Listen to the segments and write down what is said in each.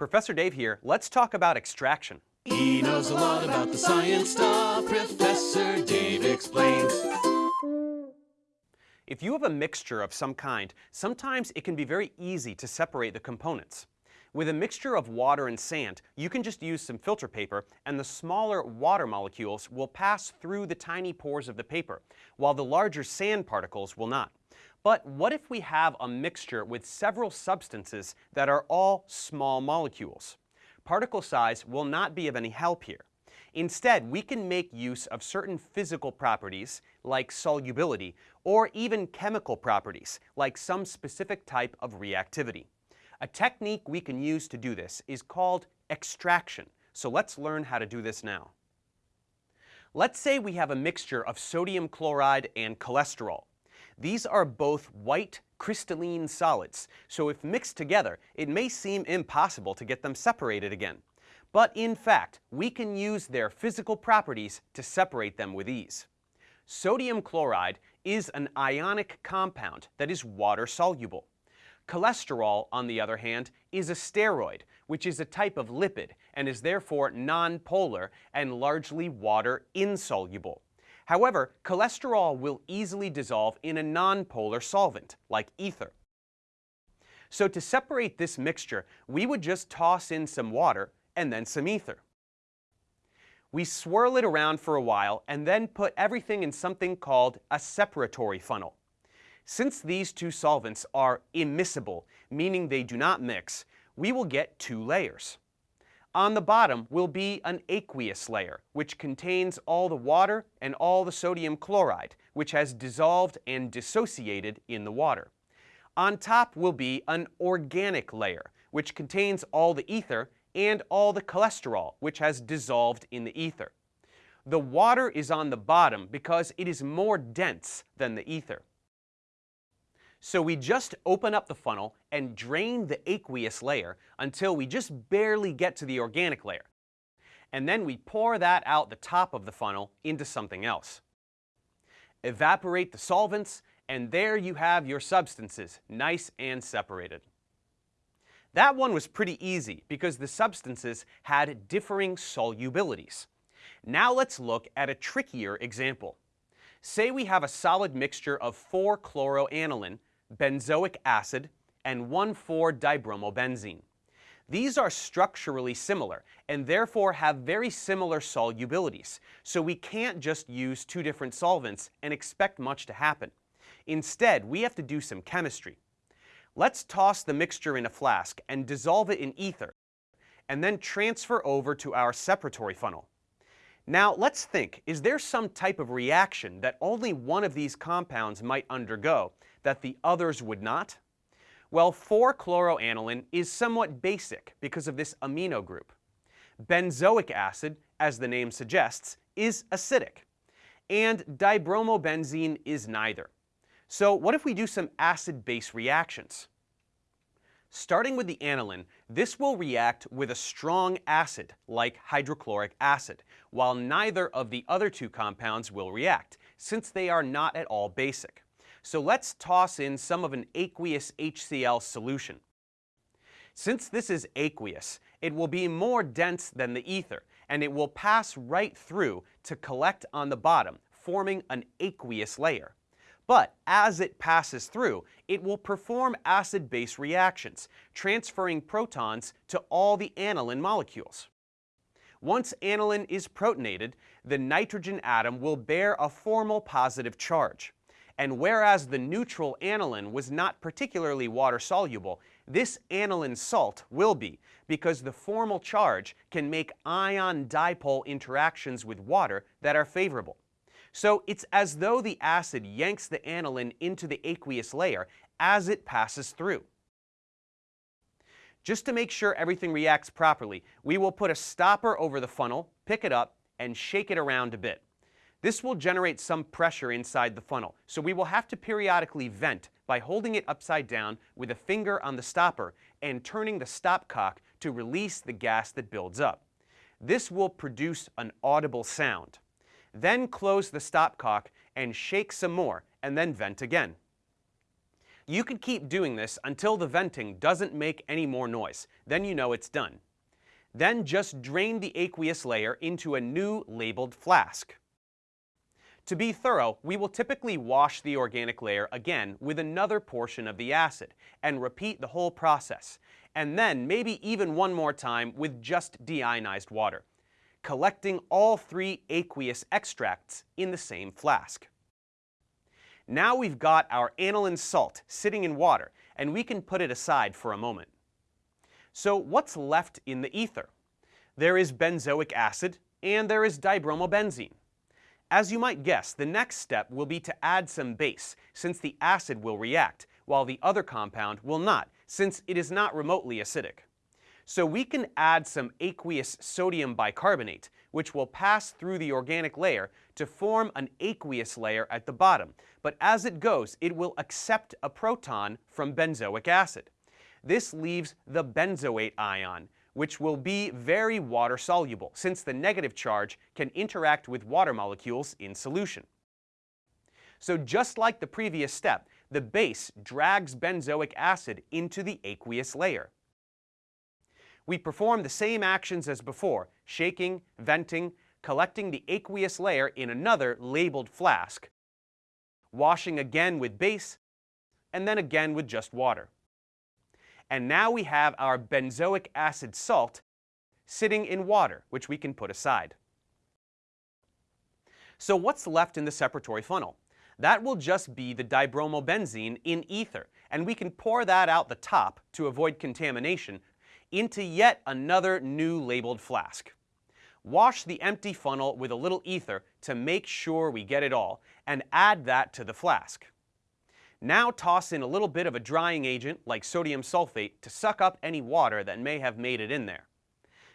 Professor Dave here. Let's talk about extraction. He knows a lot about the science stuff. Professor Dave explains. If you have a mixture of some kind, sometimes it can be very easy to separate the components. With a mixture of water and sand, you can just use some filter paper and the smaller water molecules will pass through the tiny pores of the paper, while the larger sand particles will not. But what if we have a mixture with several substances that are all small molecules? Particle size will not be of any help here. Instead, we can make use of certain physical properties, like solubility, or even chemical properties, like some specific type of reactivity. A technique we can use to do this is called extraction, so let's learn how to do this now. Let's say we have a mixture of sodium chloride and cholesterol. These are both white crystalline solids, so if mixed together, it may seem impossible to get them separated again. But in fact, we can use their physical properties to separate them with ease. Sodium chloride is an ionic compound that is water soluble. Cholesterol, on the other hand, is a steroid, which is a type of lipid and is therefore nonpolar and largely water insoluble. However, cholesterol will easily dissolve in a nonpolar solvent, like ether. So to separate this mixture, we would just toss in some water and then some ether. We swirl it around for a while and then put everything in something called a separatory funnel. Since these two solvents are immiscible, meaning they do not mix, we will get two layers. On the bottom will be an aqueous layer, which contains all the water and all the sodium chloride, which has dissolved and dissociated in the water. On top will be an organic layer, which contains all the ether and all the cholesterol, which has dissolved in the ether. The water is on the bottom because it is more dense than the ether. So we just open up the funnel and drain the aqueous layer until we just barely get to the organic layer. And then we pour that out the top of the funnel into something else. Evaporate the solvents, and there you have your substances, nice and separated. That one was pretty easy because the substances had differing solubilities. Now let's look at a trickier example. Say we have a solid mixture of 4-chloroaniline benzoic acid, and 1,4-dibromobenzene. These are structurally similar and therefore have very similar solubilities, so we can't just use two different solvents and expect much to happen. Instead, we have to do some chemistry. Let's toss the mixture in a flask and dissolve it in ether, and then transfer over to our separatory funnel. Now let's think, is there some type of reaction that only one of these compounds might undergo that the others would not? Well, 4-chloroaniline is somewhat basic because of this amino group. Benzoic acid, as the name suggests, is acidic. And dibromobenzene is neither. So what if we do some acid-base reactions? Starting with the aniline, this will react with a strong acid, like hydrochloric acid, while neither of the other two compounds will react, since they are not at all basic. So let's toss in some of an aqueous HCl solution. Since this is aqueous, it will be more dense than the ether, and it will pass right through to collect on the bottom, forming an aqueous layer. But as it passes through, it will perform acid-base reactions, transferring protons to all the aniline molecules. Once aniline is protonated, the nitrogen atom will bear a formal positive charge. And whereas the neutral aniline was not particularly water-soluble, this aniline salt will be, because the formal charge can make ion-dipole interactions with water that are favorable. So it's as though the acid yanks the aniline into the aqueous layer as it passes through. Just to make sure everything reacts properly, we will put a stopper over the funnel, pick it up, and shake it around a bit. This will generate some pressure inside the funnel, so we will have to periodically vent by holding it upside down with a finger on the stopper and turning the stopcock to release the gas that builds up. This will produce an audible sound. Then close the stopcock and shake some more and then vent again. You can keep doing this until the venting doesn't make any more noise. Then you know it's done. Then just drain the aqueous layer into a new labeled flask. To be thorough, we will typically wash the organic layer again with another portion of the acid and repeat the whole process, and then maybe even one more time with just deionized water, collecting all three aqueous extracts in the same flask. Now we've got our aniline salt sitting in water, and we can put it aside for a moment. So what's left in the ether? There is benzoic acid, and there is dibromobenzene. As you might guess, the next step will be to add some base, since the acid will react, while the other compound will not, since it is not remotely acidic. So we can add some aqueous sodium bicarbonate, which will pass through the organic layer to form an aqueous layer at the bottom, but as it goes, it will accept a proton from benzoic acid. This leaves the benzoate ion, which will be very water soluble since the negative charge can interact with water molecules in solution. So just like the previous step, the base drags benzoic acid into the aqueous layer. We perform the same actions as before, shaking, venting, collecting the aqueous layer in another labeled flask, washing again with base, and then again with just water. And now we have our benzoic acid salt sitting in water, which we can put aside. So what's left in the separatory funnel? That will just be the dibromobenzene in ether, and we can pour that out the top to avoid contamination into yet another new labeled flask. Wash the empty funnel with a little ether to make sure we get it all, and add that to the flask. Now toss in a little bit of a drying agent like sodium sulfate to suck up any water that may have made it in there.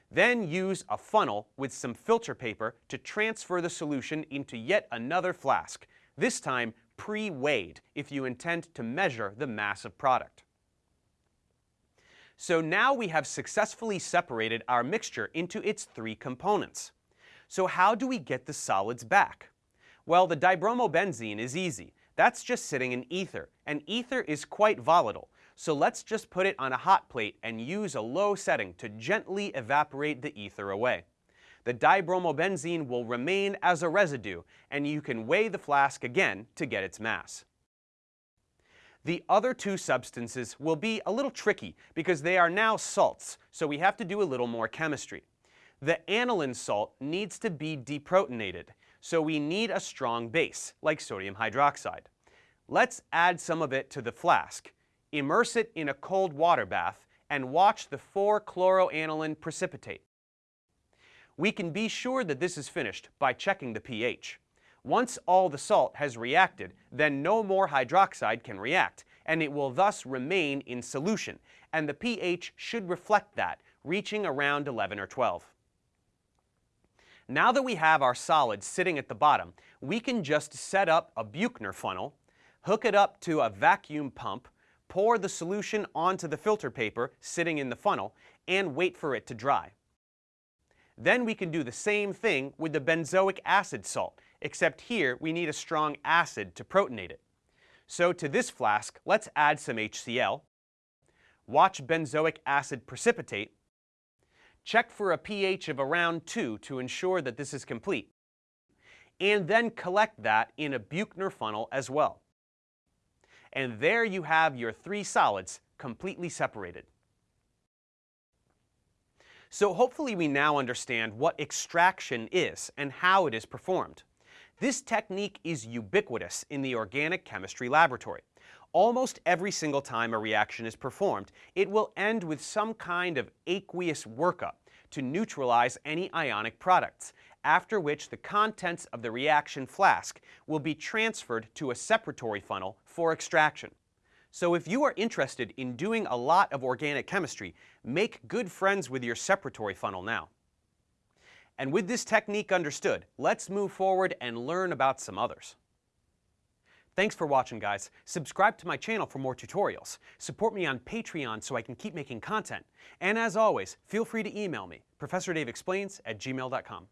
Then use a funnel with some filter paper to transfer the solution into yet another flask, this time pre-weighed if you intend to measure the mass of product. So now we have successfully separated our mixture into its three components. So how do we get the solids back? Well, the dibromobenzene is easy. That's just sitting in ether, and ether is quite volatile, so let's just put it on a hot plate and use a low setting to gently evaporate the ether away. The dibromobenzene will remain as a residue, and you can weigh the flask again to get its mass. The other two substances will be a little tricky because they are now salts, so we have to do a little more chemistry. The aniline salt needs to be deprotonated, so we need a strong base, like sodium hydroxide. Let's add some of it to the flask, immerse it in a cold water bath, and watch the 4-chloroaniline precipitate. We can be sure that this is finished by checking the pH. Once all the salt has reacted, then no more hydroxide can react, and it will thus remain in solution, and the pH should reflect that, reaching around 11 or 12. Now that we have our solid sitting at the bottom, we can just set up a Buchner funnel, hook it up to a vacuum pump, pour the solution onto the filter paper sitting in the funnel, and wait for it to dry. Then we can do the same thing with the benzoic acid salt, except here we need a strong acid to protonate it. So to this flask, let's add some HCl, watch benzoic acid precipitate, Check for a pH of around 2 to ensure that this is complete. And then collect that in a Buchner funnel as well. And there you have your three solids completely separated. So hopefully we now understand what extraction is and how it is performed. This technique is ubiquitous in the organic chemistry laboratory. Almost every single time a reaction is performed, it will end with some kind of aqueous workup to neutralize any ionic products, after which the contents of the reaction flask will be transferred to a separatory funnel for extraction. So if you are interested in doing a lot of organic chemistry, make good friends with your separatory funnel now. And with this technique understood, let's move forward and learn about some others. Thanks for watching, guys. Subscribe to my channel for more tutorials. Support me on Patreon so I can keep making content. And as always, feel free to email me, ProfessorDaveExplains at gmail.com.